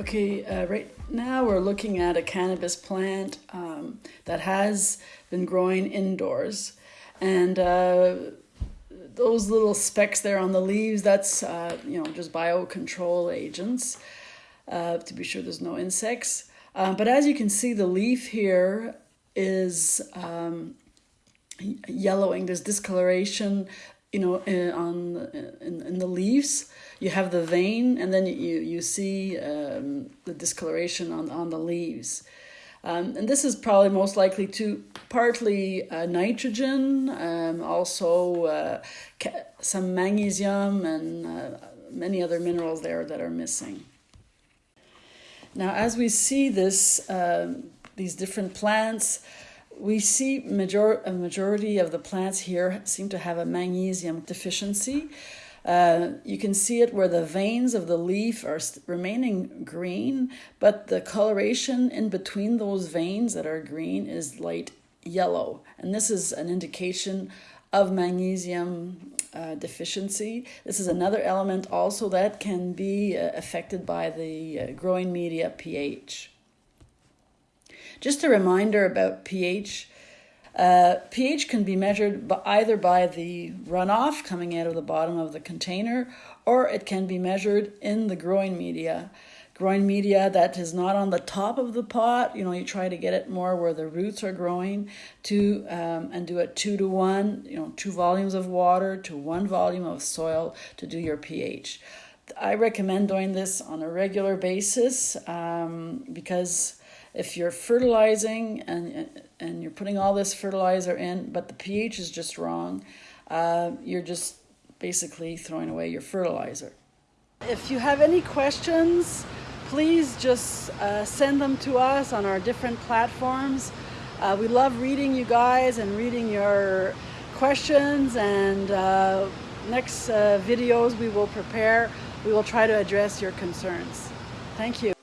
Okay, uh, right now we're looking at a cannabis plant um, that has been growing indoors. And uh, those little specks there on the leaves, that's, uh, you know, just biocontrol agents uh, to be sure there's no insects. Uh, but as you can see, the leaf here is um, yellowing. There's discoloration you know, in, on in, in the leaves, you have the vein, and then you you see um, the discoloration on on the leaves. Um, and this is probably most likely to partly uh, nitrogen, um, also uh, some magnesium and uh, many other minerals there that are missing. Now, as we see this, um, these different plants, we see major a majority of the plants here seem to have a magnesium deficiency. Uh, you can see it where the veins of the leaf are remaining green, but the coloration in between those veins that are green is light yellow. And this is an indication of magnesium uh, deficiency. This is another element also that can be uh, affected by the uh, growing media pH. Just a reminder about pH. Uh, pH can be measured by either by the runoff coming out of the bottom of the container or it can be measured in the growing media. Growing media that is not on the top of the pot, you know, you try to get it more where the roots are growing to um, and do it two to one, you know, two volumes of water to one volume of soil to do your pH. I recommend doing this on a regular basis um, because if you're fertilizing and and you're putting all this fertilizer in, but the pH is just wrong, uh, you're just basically throwing away your fertilizer. If you have any questions, please just uh, send them to us on our different platforms. Uh, we love reading you guys and reading your questions and uh, next uh, videos we will prepare, we will try to address your concerns. Thank you.